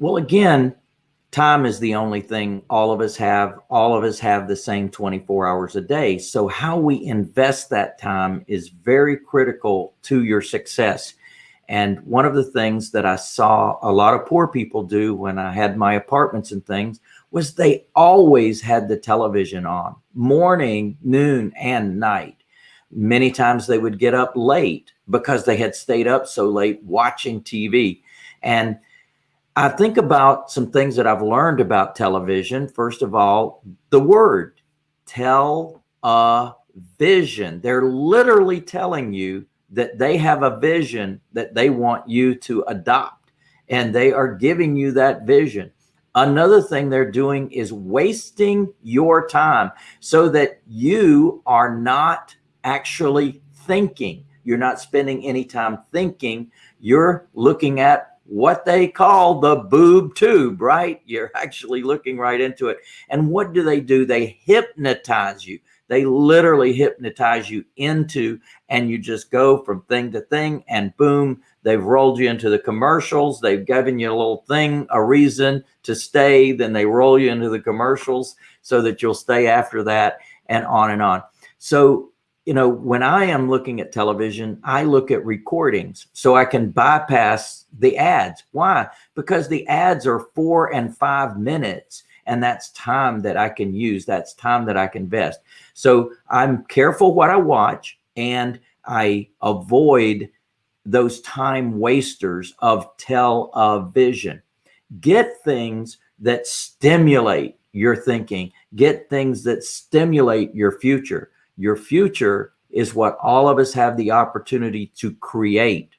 Well, again, time is the only thing all of us have. All of us have the same 24 hours a day. So how we invest that time is very critical to your success. And one of the things that I saw a lot of poor people do when I had my apartments and things was they always had the television on morning, noon, and night. Many times they would get up late because they had stayed up so late watching TV. And I think about some things that I've learned about television. First of all, the word tell a vision. They're literally telling you that they have a vision that they want you to adopt and they are giving you that vision. Another thing they're doing is wasting your time so that you are not actually thinking. You're not spending any time thinking. You're looking at what they call the boob tube, right? You're actually looking right into it. And what do they do? They hypnotize you. They literally hypnotize you into, and you just go from thing to thing, and boom, they've rolled you into the commercials. They've given you a little thing, a reason to stay. Then they roll you into the commercials so that you'll stay after that, and on and on. So, you know, when I am looking at television, I look at recordings so I can bypass the ads. Why? Because the ads are four and five minutes and that's time that I can use. That's time that I can invest. So I'm careful what I watch and I avoid those time wasters of television. Get things that stimulate your thinking. Get things that stimulate your future. Your future is what all of us have the opportunity to create.